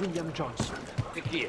William Johnson. E chi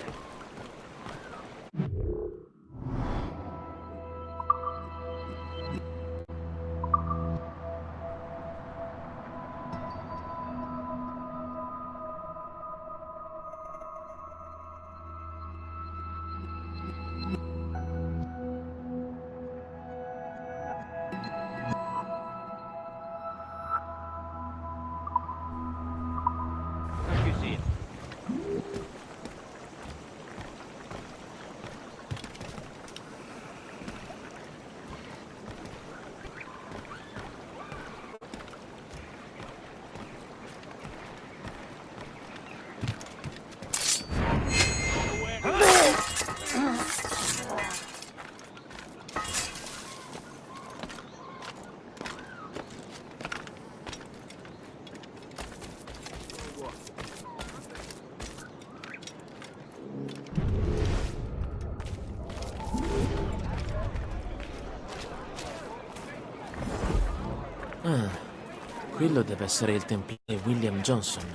Quello deve essere il templiere William Johnson.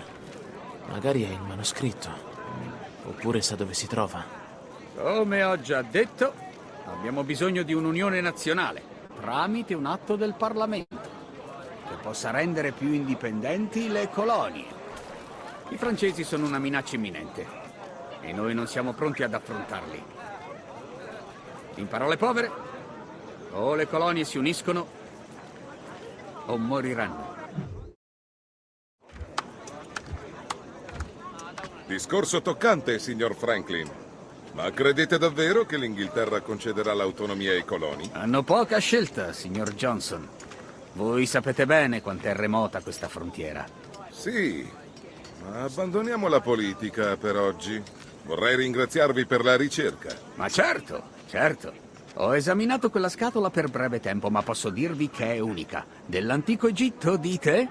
Magari è il manoscritto. Oppure sa dove si trova. Come ho già detto, abbiamo bisogno di un'unione nazionale, tramite un atto del Parlamento, che possa rendere più indipendenti le colonie. I francesi sono una minaccia imminente e noi non siamo pronti ad affrontarli. In parole povere, o le colonie si uniscono o moriranno. Discorso toccante, signor Franklin. Ma credete davvero che l'Inghilterra concederà l'autonomia ai coloni? Hanno poca scelta, signor Johnson. Voi sapete bene quanto è remota questa frontiera. Sì, ma abbandoniamo la politica per oggi. Vorrei ringraziarvi per la ricerca. Ma certo, certo. Ho esaminato quella scatola per breve tempo, ma posso dirvi che è unica. Dell'antico Egitto, dite?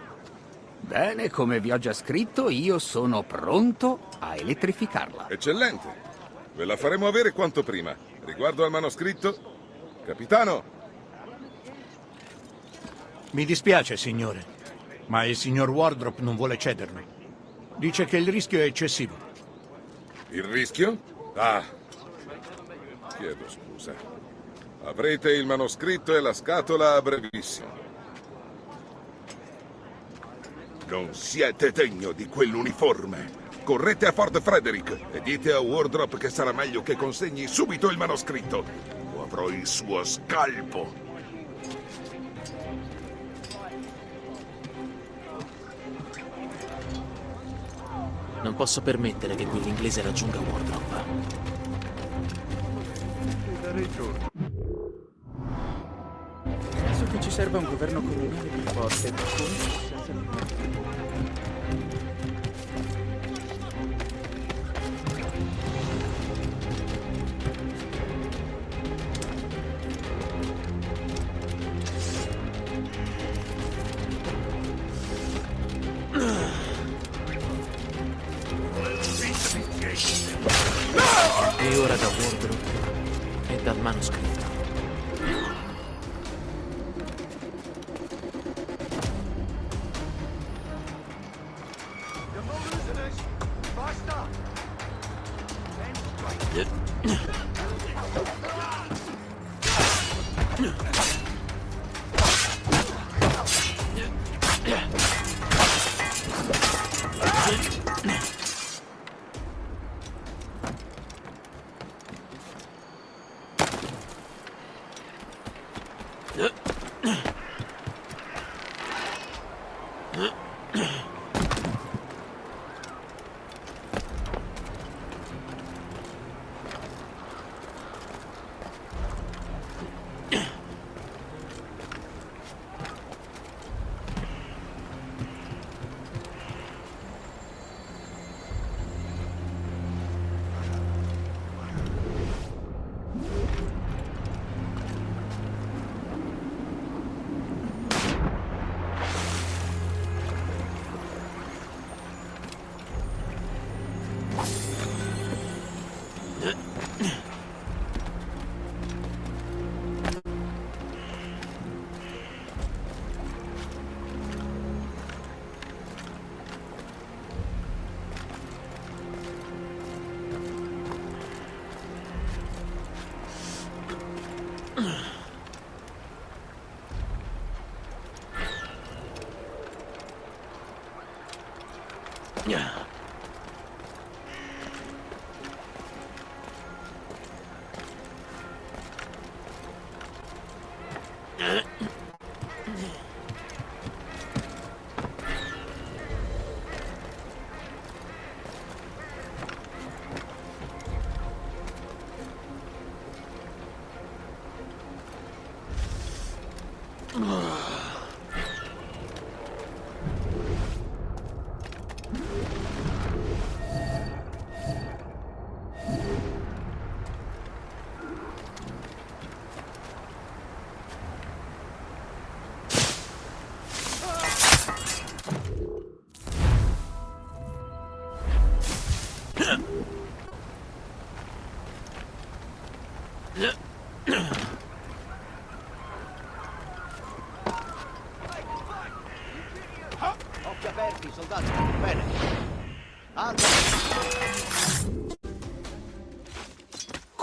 Bene, come vi ho già scritto, io sono pronto a elettrificarla. Eccellente. Ve la faremo avere quanto prima. Riguardo al manoscritto, capitano, Mi dispiace, signore, ma il signor Wardrop non vuole cederlo. Dice che il rischio è eccessivo. il rischio? Ah, chiedo scusa. Avrete il manoscritto e la scatola a brevissimo. Non siete degno di quell'uniforme. Correte a Fort Frederick e dite a Wardrop che sarà meglio che consegni subito il manoscritto o avrò il suo scalpo. Non posso permettere che quell'inglese raggiunga Wardrop. Serva un governo coloniale più forte, come senza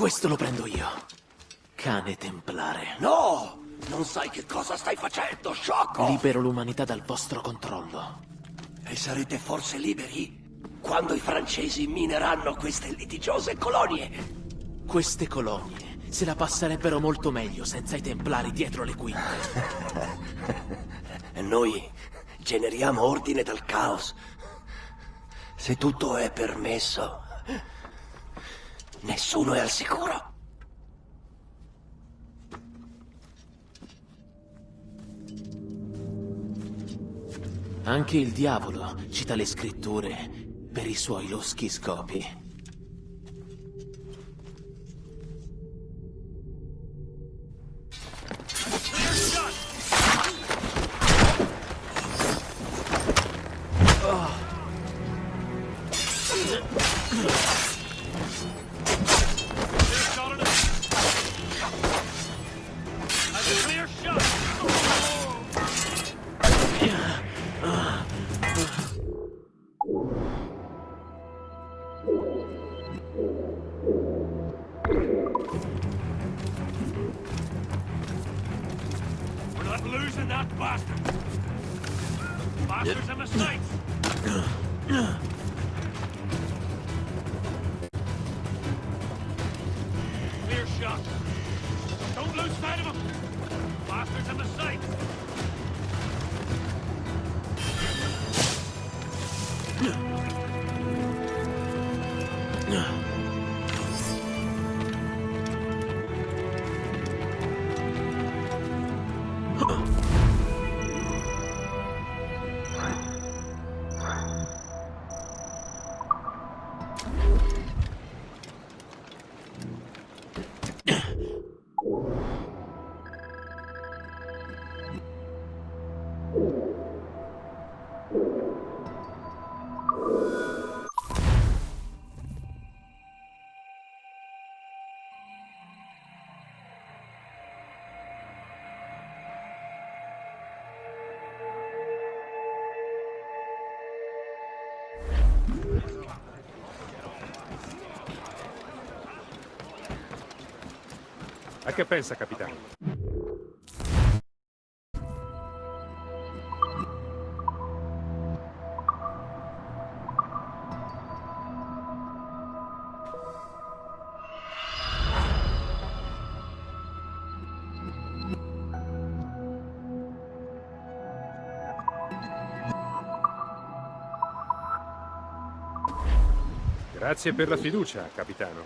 Questo lo prendo io. Cane templare. No! Non sai che cosa stai facendo, sciocco! Libero l'umanità dal vostro controllo. E sarete forse liberi quando i francesi mineranno queste litigiose colonie. Queste colonie se la passerebbero molto meglio senza i templari dietro le quinte. E noi generiamo ordine dal caos. Se tutto è permesso, nessuno è al sicuro. Anche il diavolo cita le scritture per i suoi loschi scopi. A che pensa, capitano? Grazie per la fiducia, capitano.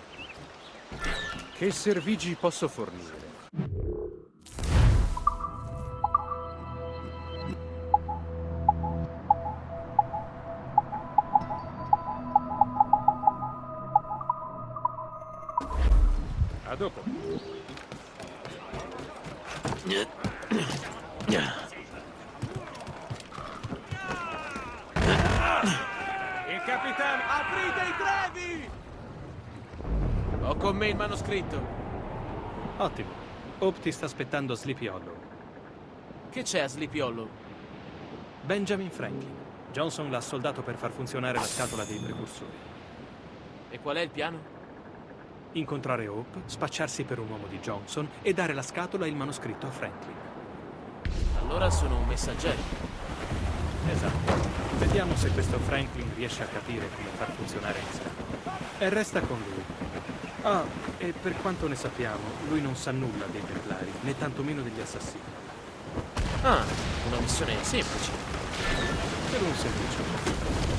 Che servigi posso fornire? Ho con me il manoscritto. Ottimo. Hope ti sta aspettando a Sleepy Hollow. Che c'è a Sleepy Hollow? Benjamin Franklin. Johnson l'ha soldato per far funzionare la scatola dei precursori. E qual è il piano? Incontrare Hope, spacciarsi per un uomo di Johnson e dare la scatola e il manoscritto a Franklin. Allora sono un messaggero. Esatto. Vediamo se questo Franklin riesce a capire come far funzionare la scatola. E resta con lui. Ah, e per quanto ne sappiamo, lui non sa nulla dei Templari, né tantomeno degli assassini. Ah, una missione semplice. Per un semplice motivo.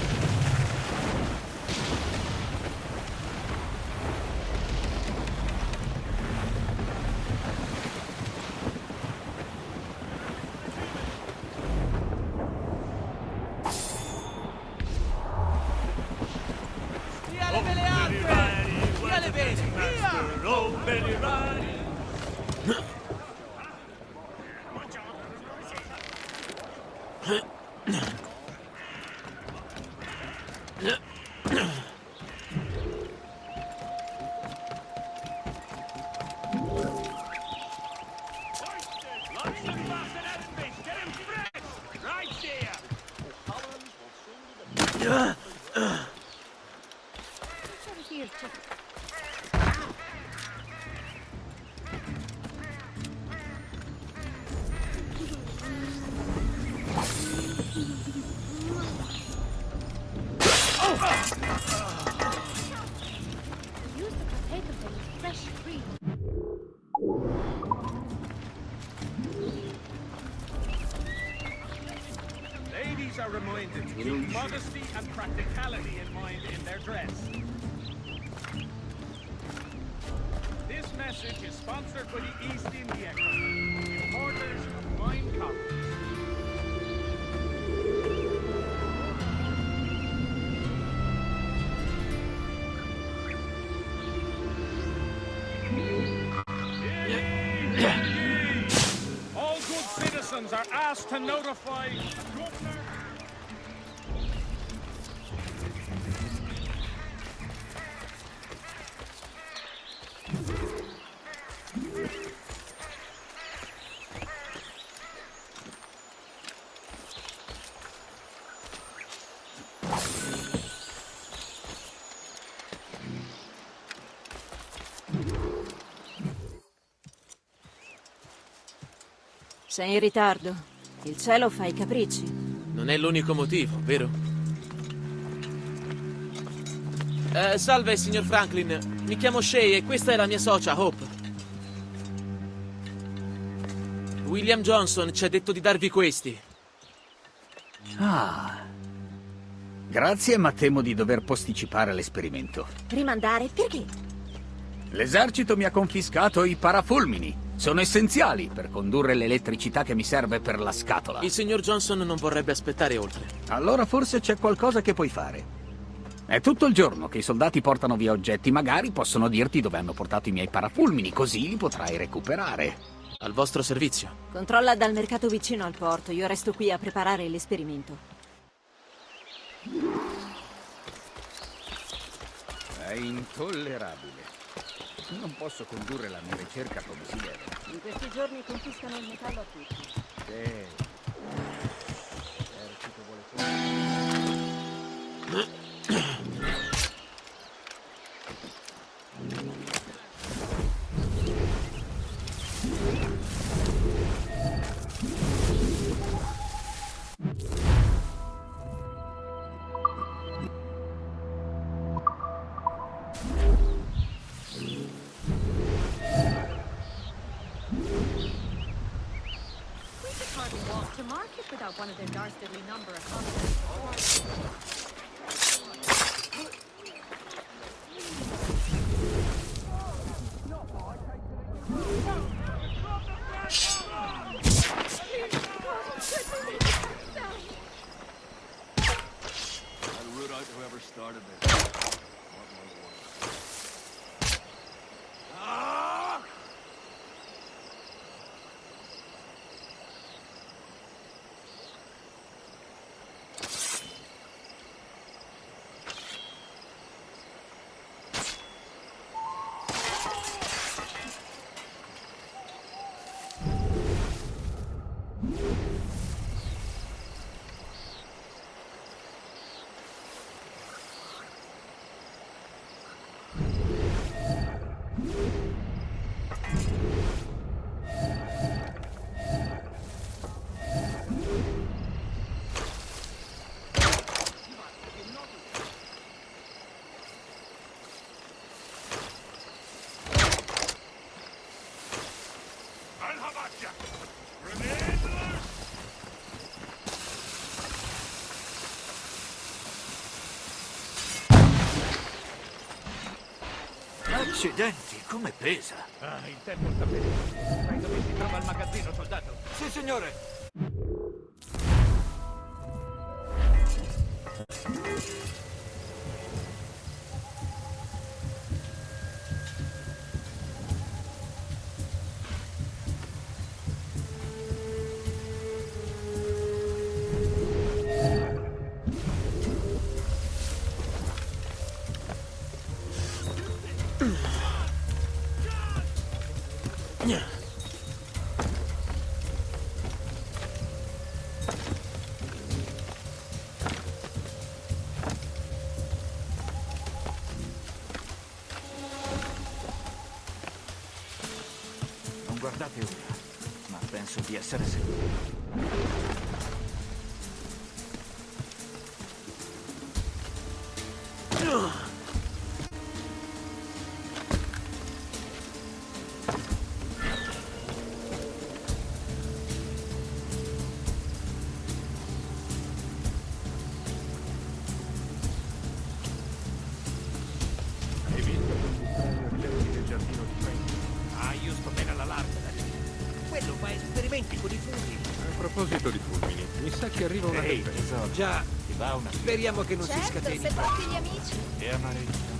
Fresh free. Ladies are reminded to keep modesty and practicality in mind in their dress. This message is sponsored by the East India Company, importers of wine coffee. Asked to notify Sei in ritardo. Il cielo fa i capricci. Non è l'unico motivo, vero? Eh, salve, signor Franklin. Mi chiamo Shay e questa è la mia socia, Hope. William Johnson ci ha detto di darvi questi. Ah. Grazie, ma temo di dover posticipare l'esperimento. Rimandare? Perché? L'esercito mi ha confiscato i parafulmini. Sono essenziali per condurre l'elettricità che mi serve per la scatola. Il signor Johnson non vorrebbe aspettare oltre. Allora forse c'è qualcosa che puoi fare. È tutto il giorno che i soldati portano via oggetti, magari possono dirti dove hanno portato i miei parafulmini, così li potrai recuperare. Al vostro servizio. Controlla dal mercato vicino al porto. Io resto qui a preparare l'esperimento. È intollerabile. Non posso condurre la mia ricerca come si deve. In questi giorni confiscano il metallo a tutti. Sì. L'esercito vuole Accidenti, come pesa! Ah, il tempo sta bene. Sai dove si trova il magazzino, soldato? Sì, signore! Proposito di fulmini, mi sa che arriva una Ehi, tempesta. tesoro. Già, Ti va una speriamo che non si Certo, scateni. se porti gli amici. E amareggia.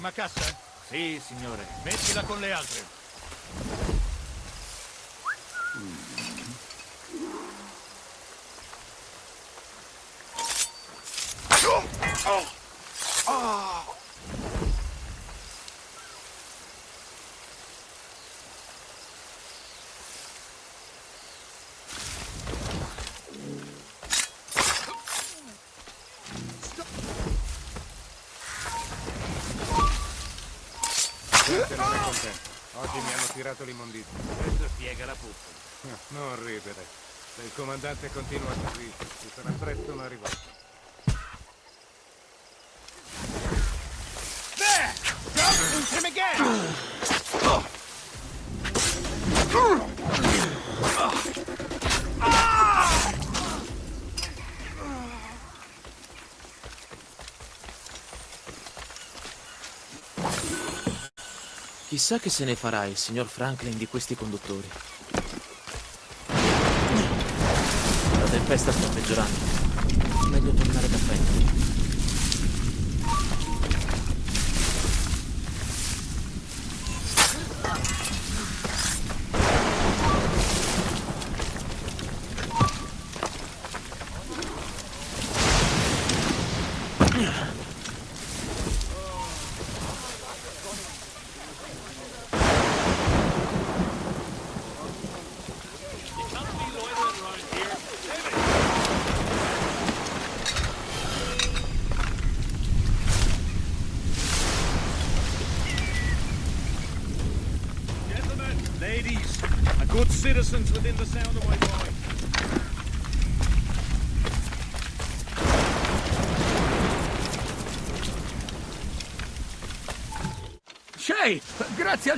L'ultima cassa? Sì, signore. Mettila con le altre. Tirato l'immondizia. Questo spiega la puzza. Non ridere. Se il comandante continua così, ci sarà presto una rivolta. There! Shoot him again! Chissà che se ne farà il signor Franklin di questi conduttori. La tempesta sta peggiorando. Meglio tornare da Franklin.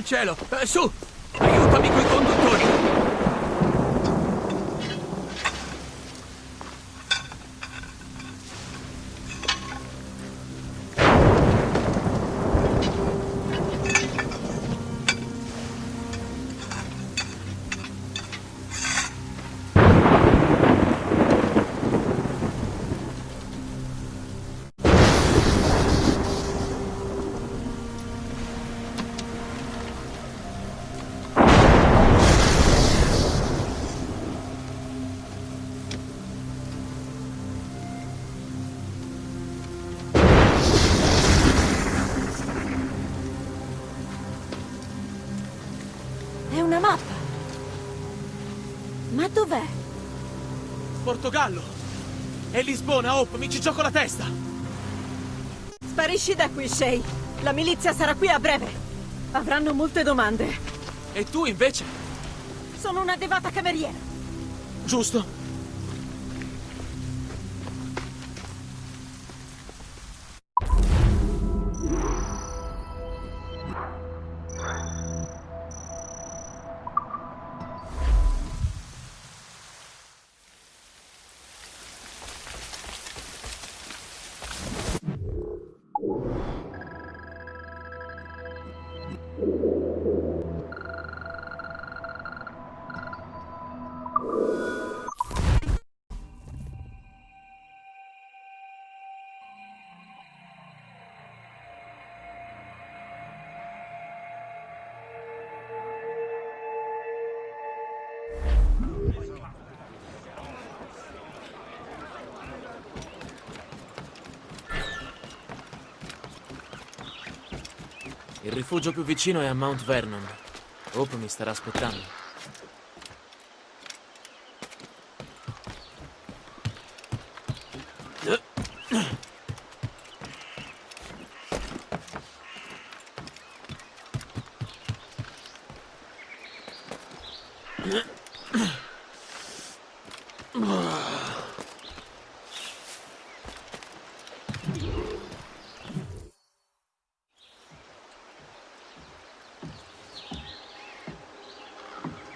Cielo. Eh, su, Portogallo! E Lisbona, Hope, mi ci gioco la testa! Sparisci da qui, Shay. La milizia sarà qui a breve. Avranno molte domande. E tu invece? Sono una devata cameriera. Giusto. Rifugio più vicino è a Mount Vernon. Hope mi starà aspettando.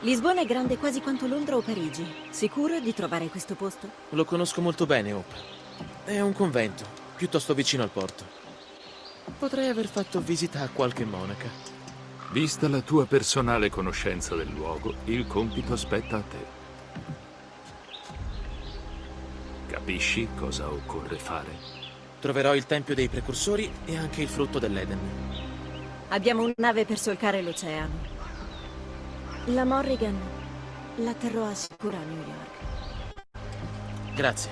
Lisbona è grande quasi quanto Londra o Parigi. Sicuro di trovare questo posto? Lo conosco molto bene, Hope. È un convento, piuttosto vicino al porto. Potrei aver fatto visita a qualche monaca. Vista la tua personale conoscenza del luogo, il compito spetta a te. Capisci cosa occorre fare? Troverò il tempio dei precursori e anche il frutto dell'Eden. Abbiamo una nave per solcare l'oceano. La Morrigan la terrò a sicuro a New York. Grazie.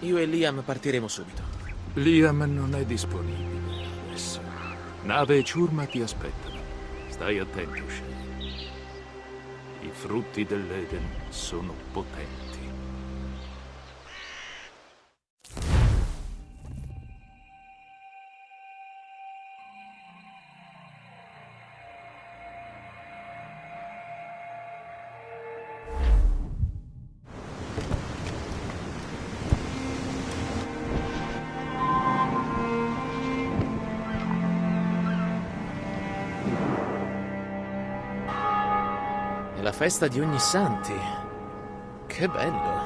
Io e Liam partiremo subito. Liam non è disponibile adesso. Nave e ciurma ti aspettano. Stai attento, Shay. I frutti dell'Eden sono potenti. È la festa di ogni santi. Che bello.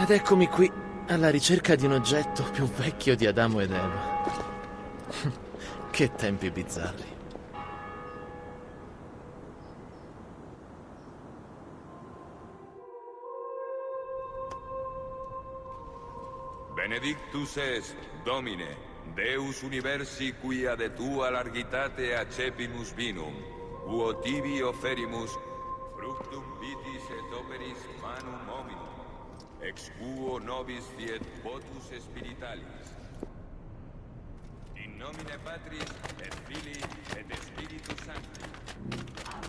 Ed eccomi qui, alla ricerca di un oggetto più vecchio di Adamo ed Eva. che tempi bizzarri. Benedictus est, Domine, Deus universi quia de tua largitate accepimus vinum, quo tibi offerimus fructum vitis et operis manum hominum, ex quo nobis fiet votus spiritualis. In nomine Patris et Filii et Spiritus Sancti.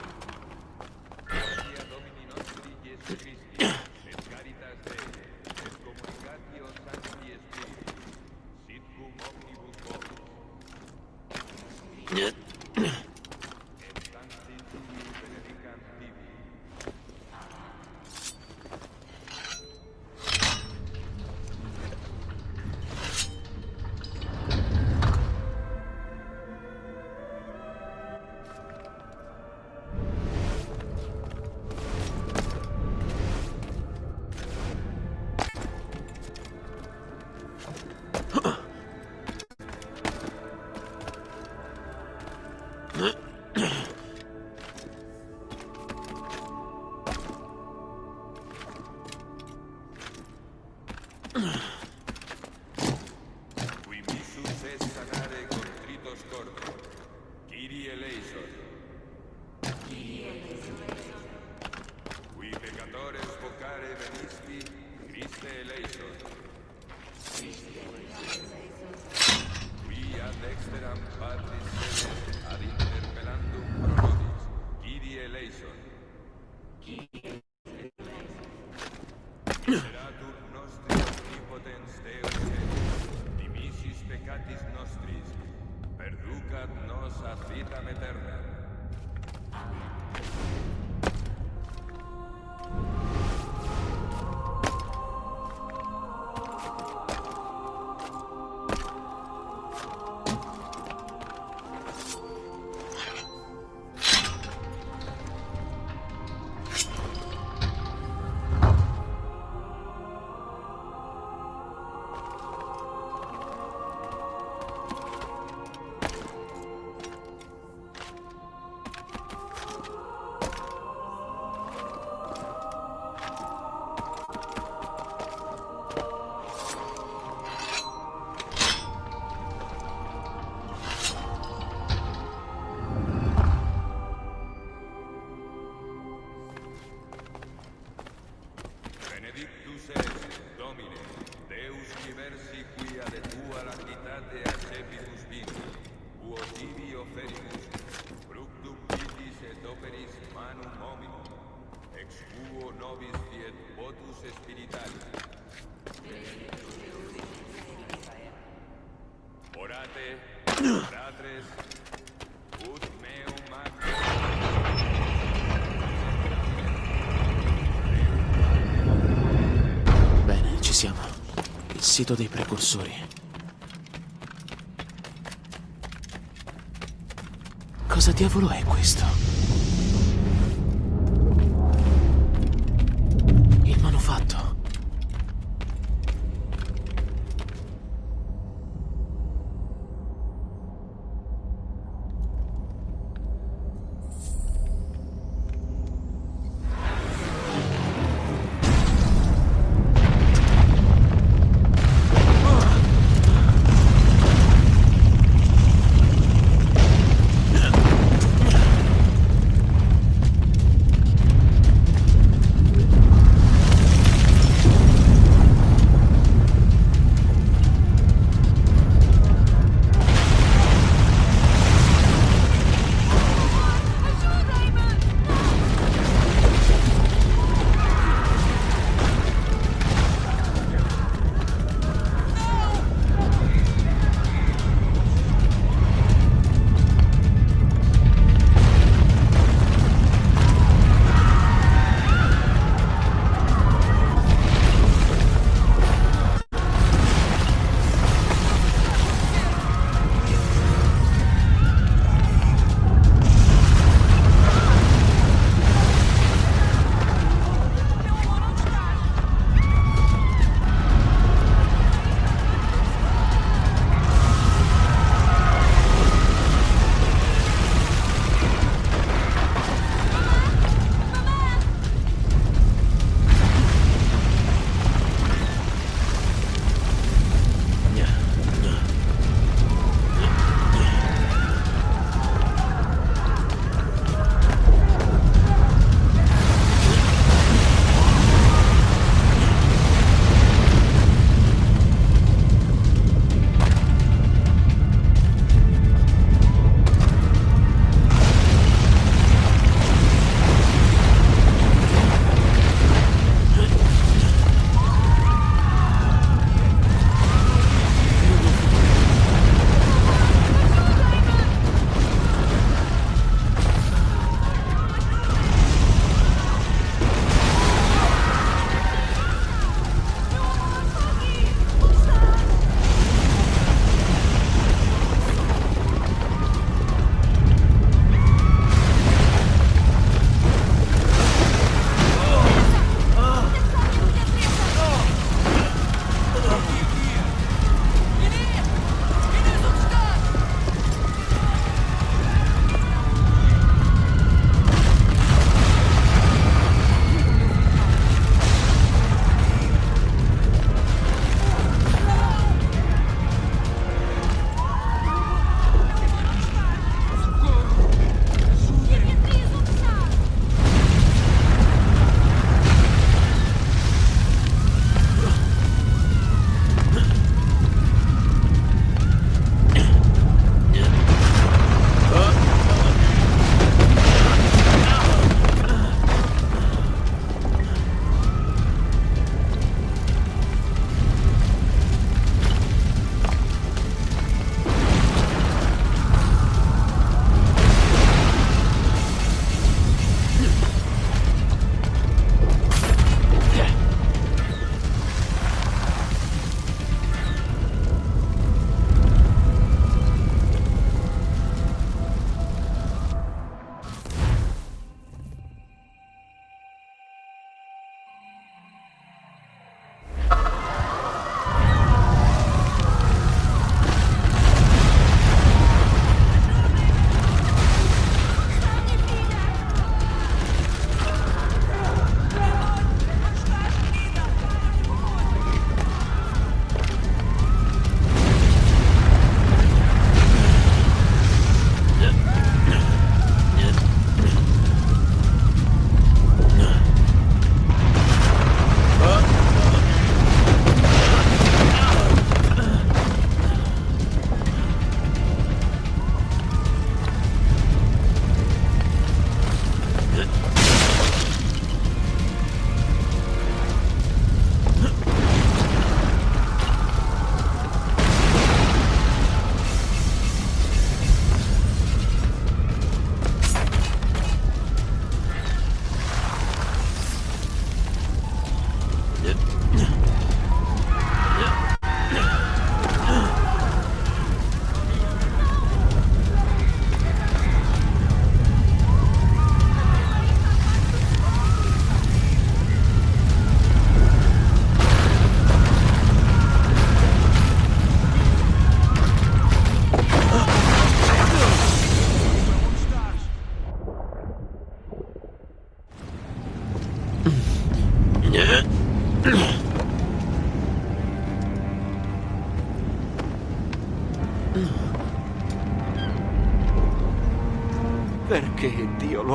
Sito dei precursori. Cosa diavolo è questo?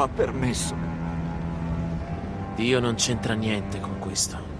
Permesso? Dio non c'entra niente con questo.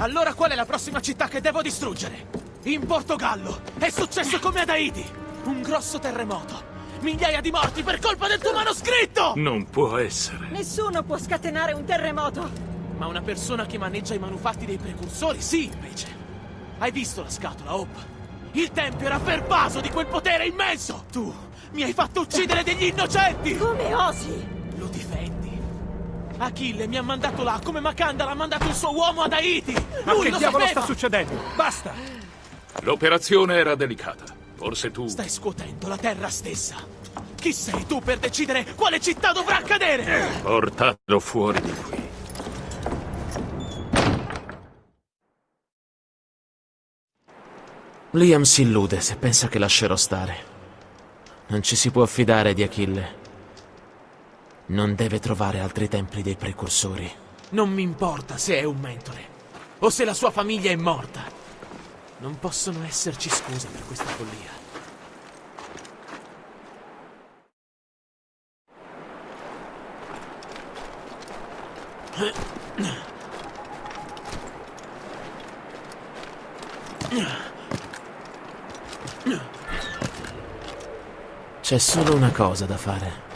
Allora qual è la prossima città che devo distruggere? In Portogallo! È successo come ad Haiti! Un grosso terremoto! Migliaia di morti per colpa del tuo manoscritto! Non può essere. Nessuno può scatenare un terremoto! Ma una persona che maneggia i manufatti dei precursori, sì, invece. Hai visto la scatola, Hope? Il tempio era pervaso di quel potere immenso! Tu mi hai fatto uccidere degli innocenti! Come osi? Achille mi ha mandato là come Makanda l'ha mandato il suo uomo ad Haiti! Ma Lui che lo diavolo sapeva! sta succedendo? Basta! L'operazione era delicata. Forse tu... Stai scuotendo la terra stessa! Chi sei tu per decidere quale città dovrà cadere? Portatelo fuori di qui. Liam si illude se pensa che lascerò stare. Non ci si può fidare di Achille. Non deve trovare altri templi dei precursori. Non mi importa se è un mentore o se la sua famiglia è morta. Non possono esserci scuse per questa follia. C'è solo una cosa da fare.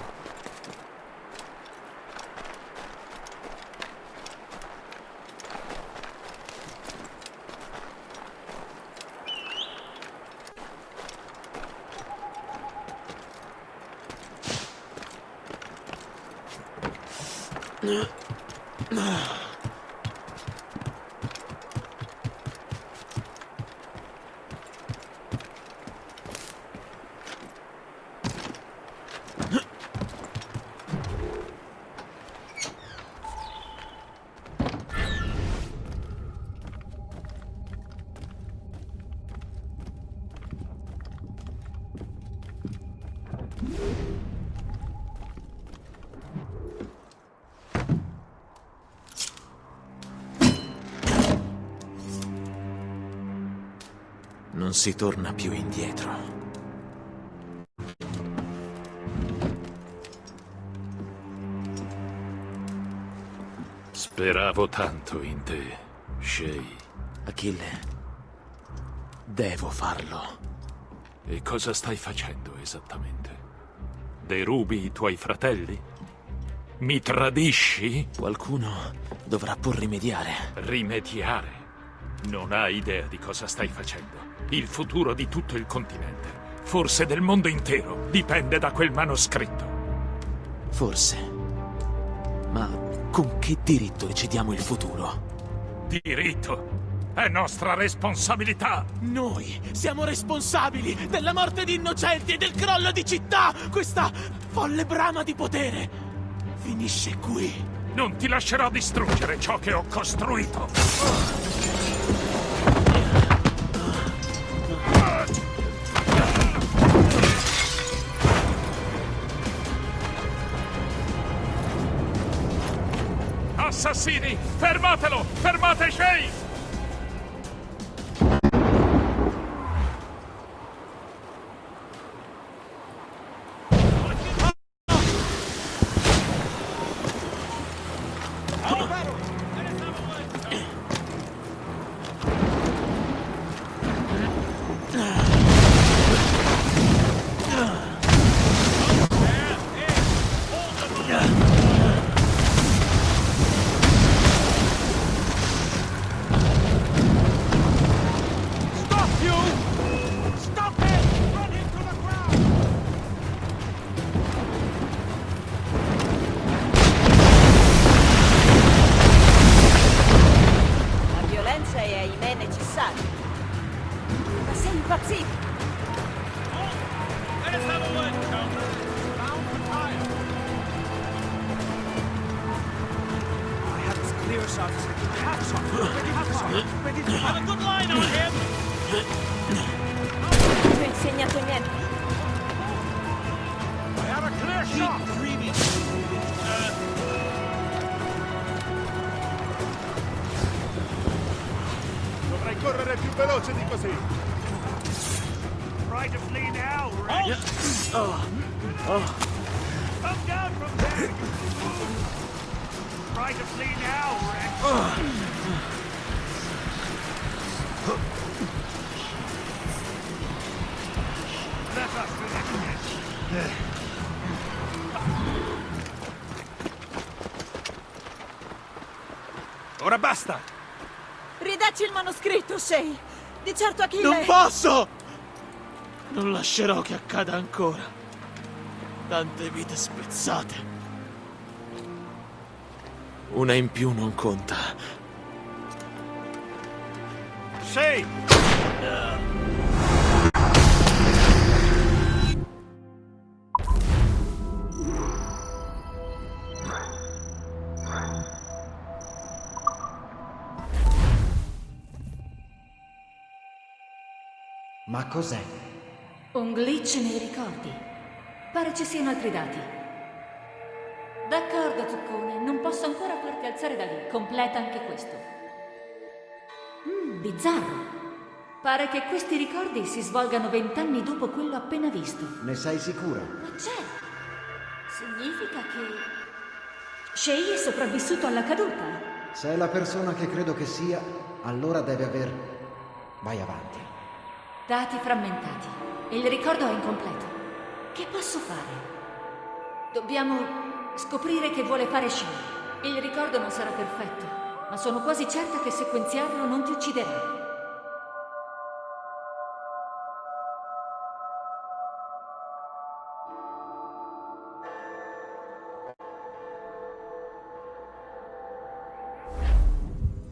Non si torna più indietro. Speravo tanto in te, Shay. Achille, devo farlo. E cosa stai facendo esattamente? Derubi i tuoi fratelli? Mi tradisci? Qualcuno dovrà pur rimediare. Rimediare? Non hai idea di cosa stai facendo. Il futuro di tutto il continente, forse del mondo intero, dipende da quel manoscritto. Forse. Ma con che diritto decidiamo il futuro? Diritto. È nostra responsabilità. Noi siamo responsabili della morte di innocenti e del crollo di città! Questa folle brama di potere finisce qui. Non ti lascerò distruggere ciò che ho costruito. Assassini! Fermatelo! Fermate Shay! Basta! Ridacci il manoscritto, Shay. Di certo Achille... Non posso! Non lascerò che accada ancora. Tante vite spezzate. Una in più non conta. Sei! Ma cos'è? Un glitch nei ricordi. Pare ci siano altri dati. D'accordo, Zuccone, non posso ancora farti alzare da lì. Completa anche questo. Mmm, bizzarro. Pare che questi ricordi si svolgano vent'anni dopo quello appena visto. Ne sei sicura? Ma certo! Significa che... Shay è sopravvissuto alla caduta. Se è la persona che credo che sia, allora deve aver... Vai avanti. Dati frammentati. Il ricordo è incompleto. Che posso fare? Dobbiamo scoprire che vuole fare Shay. Il ricordo non sarà perfetto, ma sono quasi certa che sequenziarlo non ti ucciderà.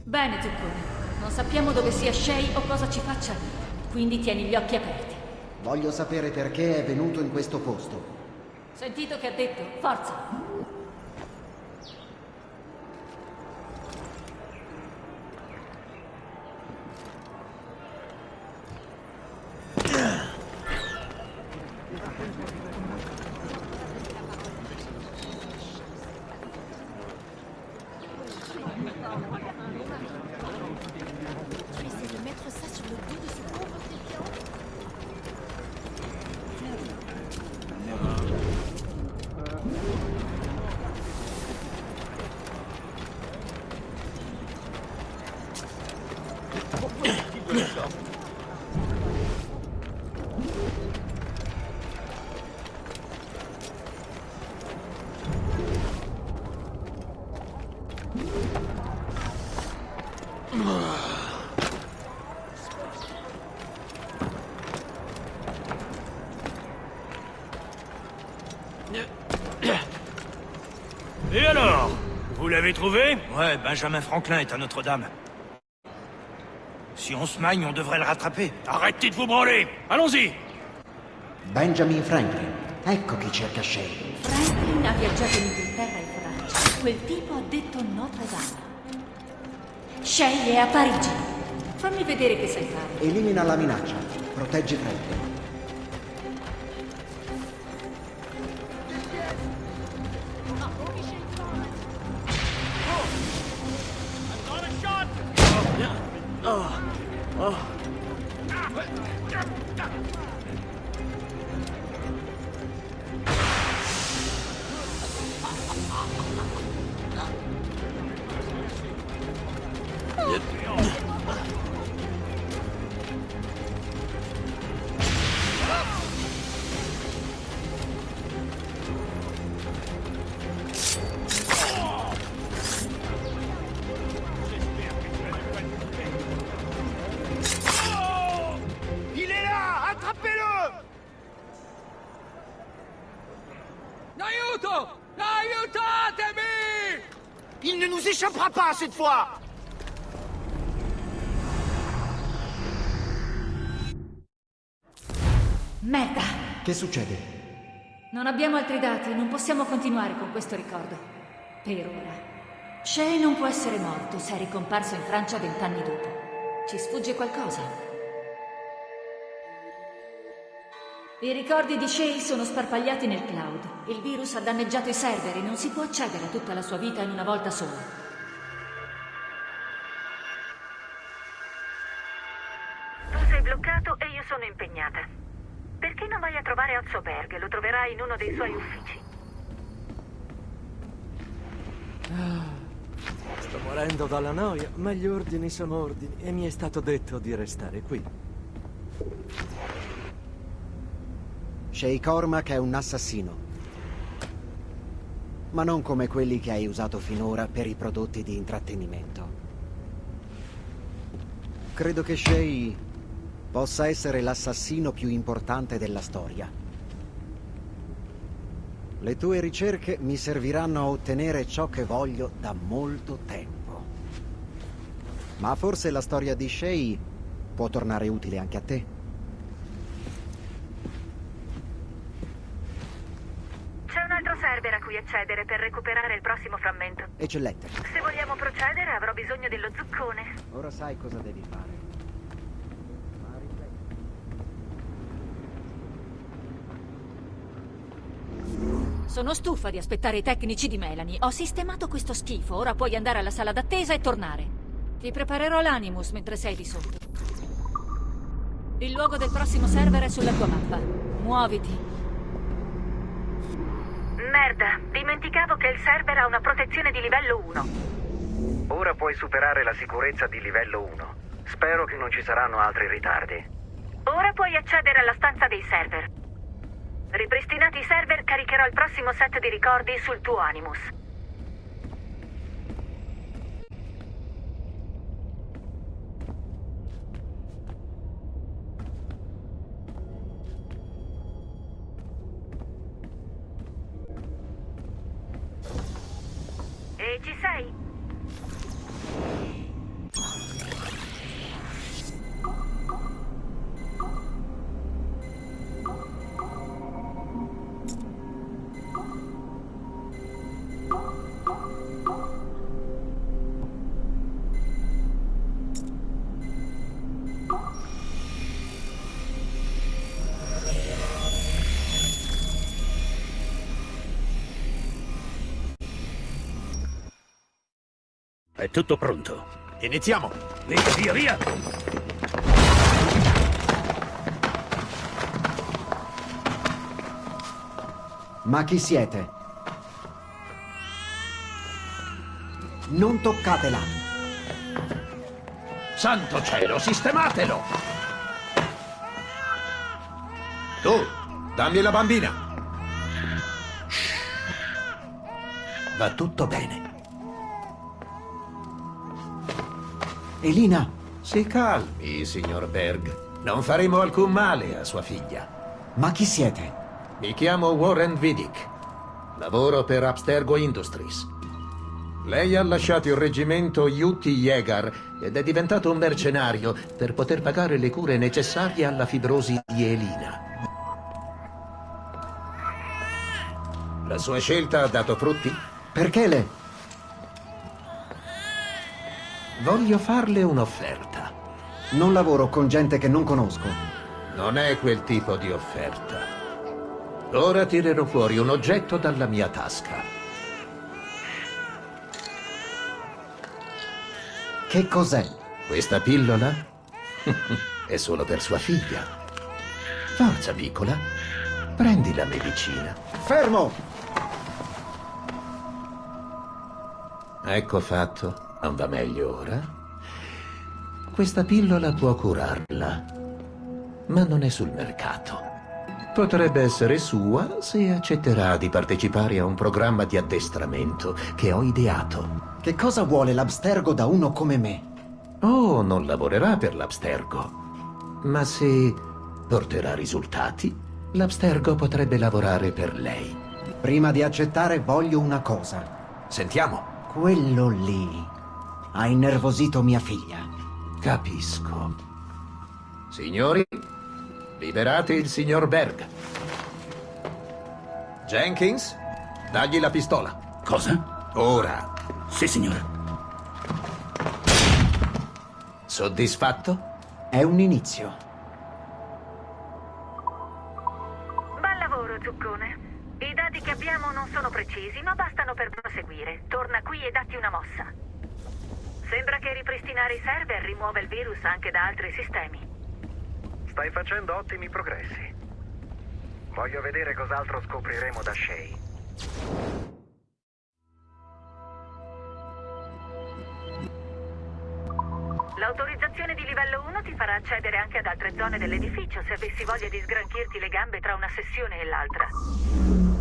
Bene, Zuccone. Non sappiamo dove sia Shay o cosa ci faccia lì. Quindi tieni gli occhi aperti. Voglio sapere perché è venuto in questo posto. Sentito che ha detto? Forza! Et alors Vous l'avez trouvé? Ouais, Benjamin Franklin est à Notre-Dame. Si on se magne, on devrait le rattraper. Arrêtez de vous branler Allons-y Benjamin Franklin. Ecco chi cerca Shay. Franklin ha viaggiato in Inghilterra e Francia. Quel tipo ha detto Notre Dame. Shay è a Parigi. Fammi vedere che sai fare. Elimina la minaccia. Protegge Franklin. Pas cette fois Merda! Che succede? Non abbiamo altri dati, non possiamo continuare con questo ricordo. Per ora. Shay non può essere morto se è ricomparso in Francia vent'anni dopo. Ci sfugge qualcosa. I ricordi di Shay sono sparpagliati nel cloud. Il virus ha danneggiato i server e non si può accedere a tutta la sua vita in una volta sola. Bloccato e io sono impegnata. Perché non vai a trovare Azzoberg? Lo troverai in uno dei suoi uffici. Ah, sto morendo dalla noia, ma gli ordini sono ordini e mi è stato detto di restare qui. Shay Cormac è un assassino. Ma non come quelli che hai usato finora per i prodotti di intrattenimento. Credo che Shay possa essere l'assassino più importante della storia. Le tue ricerche mi serviranno a ottenere ciò che voglio da molto tempo. Ma forse la storia di Shay può tornare utile anche a te. C'è un altro server a cui accedere per recuperare il prossimo frammento. Eccellente. Se vogliamo procedere avrò bisogno dello zuccone. Ora sai cosa devi fare. Sono stufa di aspettare i tecnici di Melanie. Ho sistemato questo schifo. Ora puoi andare alla sala d'attesa e tornare. Ti preparerò l'Animus mentre sei di sotto. Il luogo del prossimo server è sulla tua mappa. Muoviti. Merda, dimenticavo che il server ha una protezione di livello 1. Ora puoi superare la sicurezza di livello 1. Spero che non ci saranno altri ritardi. Ora puoi accedere alla stanza dei server. Ripristinati i server, caricherò il prossimo set di ricordi sul tuo Animus. Tutto pronto. Iniziamo. Via, via, via. Ma chi siete? Non toccatela! Santo cielo, sistematelo! Tu, dammi la bambina. Shh. Va tutto bene. Elina! Si calmi, signor Berg. Non faremo alcun male a sua figlia. Ma chi siete? Mi chiamo Warren Vidic. Lavoro per Abstergo Industries. Lei ha lasciato il reggimento Yutti Yegar ed è diventato un mercenario per poter pagare le cure necessarie alla fibrosi di Elina. La sua scelta ha dato frutti? Perché le... Voglio farle un'offerta. Non lavoro con gente che non conosco. Non è quel tipo di offerta. Ora tirerò fuori un oggetto dalla mia tasca. Che cos'è? Questa pillola è solo per sua figlia. Forza, piccola. Prendi la medicina. Fermo! Ecco fatto. Non va meglio ora? Questa pillola può curarla, ma non è sul mercato. Potrebbe essere sua se accetterà di partecipare a un programma di addestramento che ho ideato. Che cosa vuole l'Abstergo da uno come me? Oh, non lavorerà per l'Abstergo. Ma se porterà risultati, l'Abstergo potrebbe lavorare per lei. Prima di accettare voglio una cosa. Sentiamo. Quello lì ha innervosito mia figlia. Capisco. Signori, liberate il signor Berg. Jenkins, dagli la pistola. Cosa? Ora. Sì, signore. Soddisfatto? È un inizio. Bel lavoro, Zuccone. I dati che abbiamo non sono precisi, ma bastano per proseguire. Torna qui e datti una mossa. Sembra che ripristinare i server rimuova il virus anche da altri sistemi. Stai facendo ottimi progressi. Voglio vedere cos'altro scopriremo da Shay. L'autorizzazione di livello 1 ti farà accedere anche ad altre zone dell'edificio se avessi voglia di sgranchirti le gambe tra una sessione e l'altra.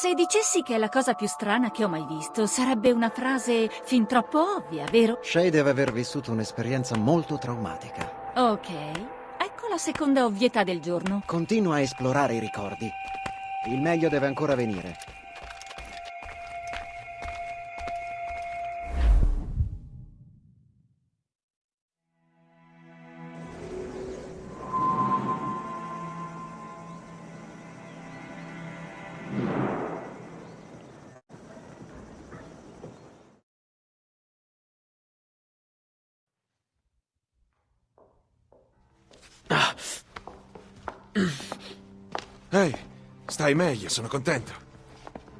Se dicessi che è la cosa più strana che ho mai visto, sarebbe una frase fin troppo ovvia, vero? Shay deve aver vissuto un'esperienza molto traumatica. Ok, ecco la seconda ovvietà del giorno. Continua a esplorare i ricordi. Il meglio deve ancora venire. Stai meglio, sono contento.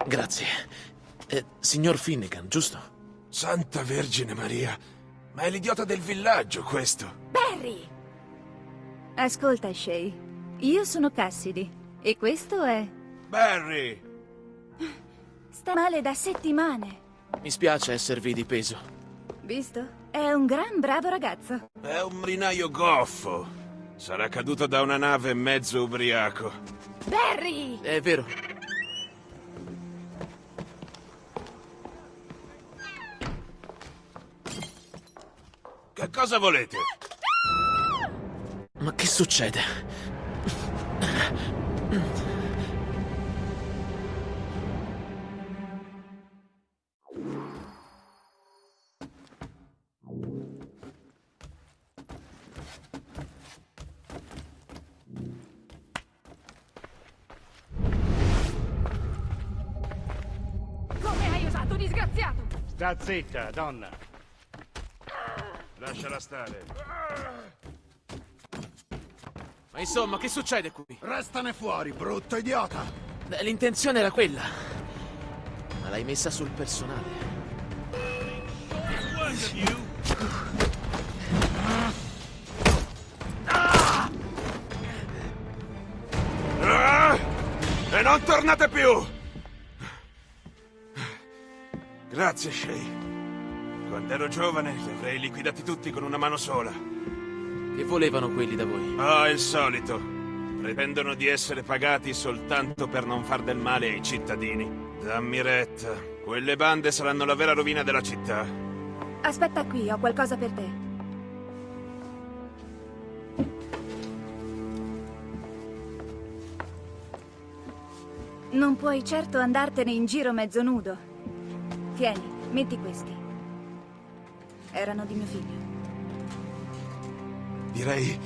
Grazie. Eh, signor Finnegan, giusto? Santa Vergine Maria, ma è l'idiota del villaggio questo. Barry! Ascolta, Shay. Io sono Cassidy. E questo è... Barry! Sta male da settimane. Mi spiace esservi di peso. Visto? È un gran bravo ragazzo. È un marinaio goffo. Sarà caduto da una nave mezzo ubriaco. Barry! È vero. Che cosa volete? Ma che succede? Sta zitta, donna. Lasciala stare. Ma insomma, che succede qui? Restane fuori, brutto idiota! Eh, L'intenzione era quella. Ma l'hai messa sul personale. E non tornate più! Grazie, Shay. Quando ero giovane li avrei liquidati tutti con una mano sola. Che volevano quelli da voi? Ah, il solito. Pretendono di essere pagati soltanto per non far del male ai cittadini. Dammi retta. Quelle bande saranno la vera rovina della città. Aspetta qui, ho qualcosa per te. Non puoi certo andartene in giro mezzo nudo. Tieni, metti questi. Erano di mio figlio. Direi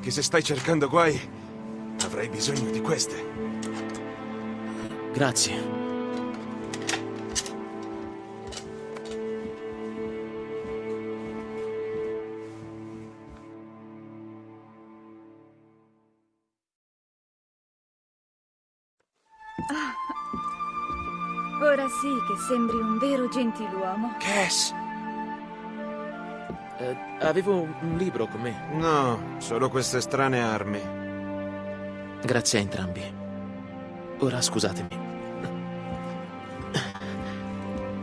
che se stai cercando guai, avrai bisogno di queste. Grazie. Ah. Ora sì che sembri un vero gentiluomo. Cass! Eh, avevo un libro con me. No, solo queste strane armi. Grazie a entrambi. Ora scusatemi.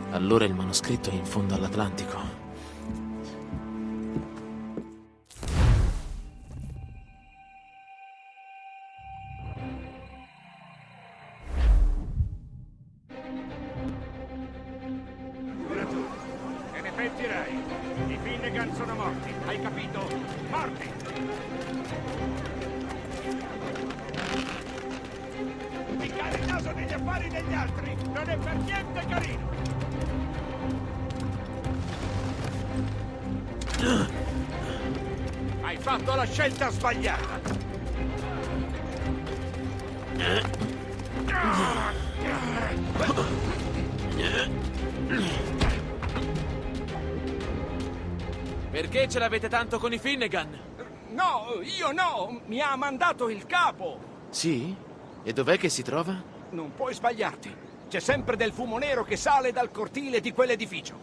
Allora il manoscritto è in fondo all'Atlantico. Tanto con i Finnegan? No, io no! Mi ha mandato il capo! Sì? E dov'è che si trova? Non puoi sbagliarti. C'è sempre del fumo nero che sale dal cortile di quell'edificio.